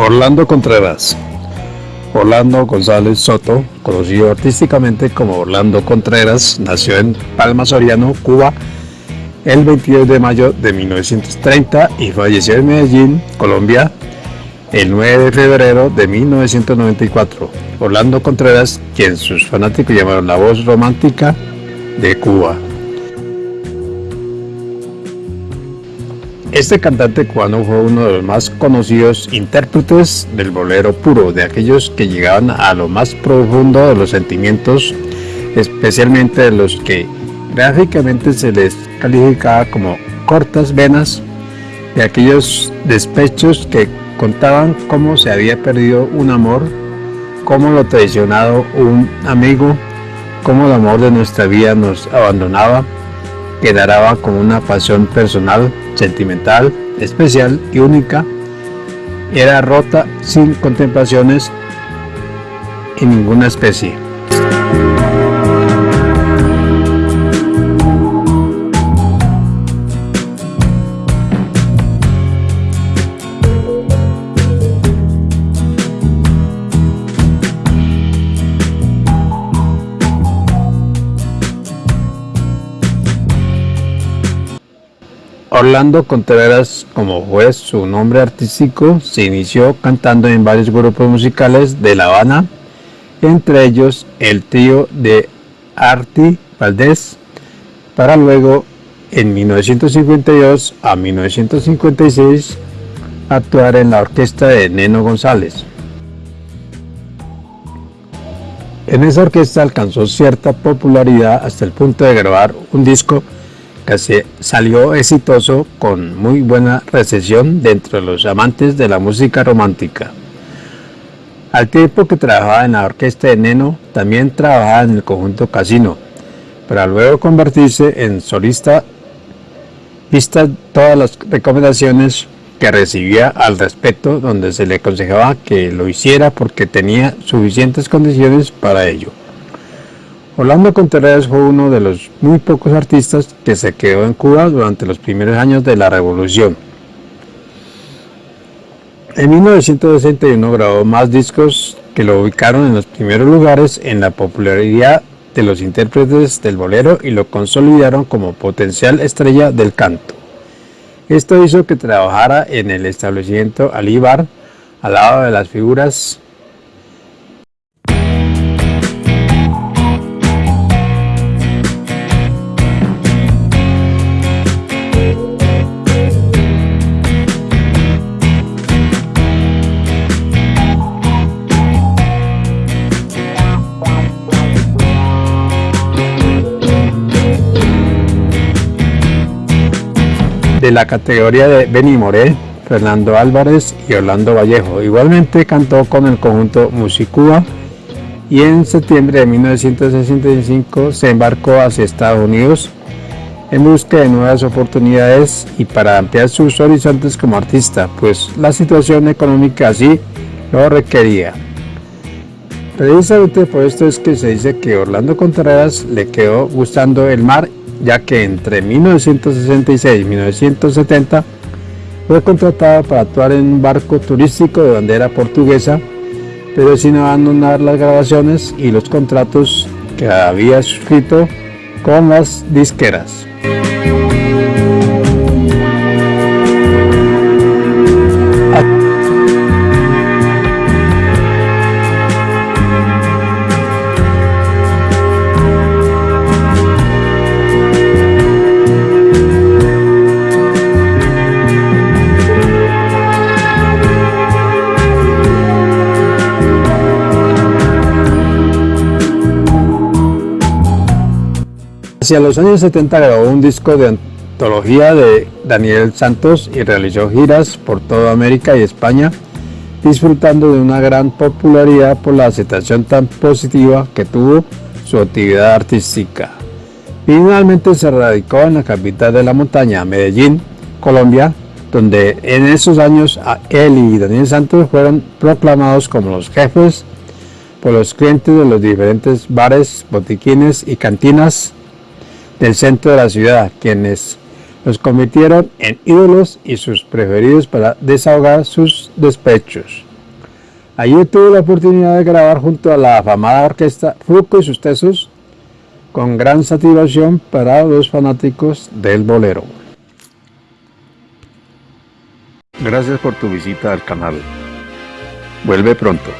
Orlando Contreras Orlando González Soto, conocido artísticamente como Orlando Contreras, nació en Palma Soriano, Cuba, el 22 de mayo de 1930 y falleció en Medellín, Colombia, el 9 de febrero de 1994. Orlando Contreras, quien sus fanáticos llamaron la voz romántica de Cuba. Este cantante cubano fue uno de los más conocidos intérpretes del bolero puro, de aquellos que llegaban a lo más profundo de los sentimientos, especialmente de los que gráficamente se les calificaba como cortas venas, de aquellos despechos que contaban cómo se había perdido un amor, cómo lo traicionado un amigo, cómo el amor de nuestra vida nos abandonaba, quedaba como una pasión personal sentimental, especial y única, era rota sin contemplaciones en ninguna especie. Orlando Contreras, como fue su nombre artístico, se inició cantando en varios grupos musicales de La Habana, entre ellos el trío de Arti Valdés, para luego en 1952 a 1956 actuar en la orquesta de Neno González. En esa orquesta alcanzó cierta popularidad hasta el punto de grabar un disco salió exitoso con muy buena recepción dentro de los amantes de la música romántica. Al tiempo que trabajaba en la orquesta de Neno, también trabajaba en el conjunto Casino, para luego convertirse en solista, vistas todas las recomendaciones que recibía al respecto, donde se le aconsejaba que lo hiciera porque tenía suficientes condiciones para ello. Orlando Contreras fue uno de los muy pocos artistas que se quedó en Cuba durante los primeros años de la revolución. En 1961 grabó más discos que lo ubicaron en los primeros lugares en la popularidad de los intérpretes del bolero y lo consolidaron como potencial estrella del canto. Esto hizo que trabajara en el establecimiento Alíbar al lado de las figuras la categoría de Benny Moré, Fernando Álvarez y Orlando Vallejo. Igualmente cantó con el conjunto Musicuba y en septiembre de 1965 se embarcó hacia Estados Unidos en busca de nuevas oportunidades y para ampliar sus horizontes como artista, pues la situación económica así lo requería. Precisamente por esto es que se dice que Orlando Contreras le quedó gustando el mar ya que entre 1966 y 1970 fue contratado para actuar en un barco turístico de bandera portuguesa, pero sin abandonar las grabaciones y los contratos que había suscrito con las disqueras. Hacia los años 70 grabó un disco de antología de Daniel Santos y realizó giras por toda América y España, disfrutando de una gran popularidad por la aceptación tan positiva que tuvo su actividad artística. Finalmente se radicó en la capital de la montaña, Medellín, Colombia, donde en esos años él y Daniel Santos fueron proclamados como los jefes por los clientes de los diferentes bares, botiquines y cantinas del centro de la ciudad, quienes los convirtieron en ídolos y sus preferidos para desahogar sus despechos. Allí tuve la oportunidad de grabar junto a la afamada orquesta Fruco y sus tesos, con gran satisfacción para los fanáticos del bolero. Gracias por tu visita al canal. Vuelve pronto.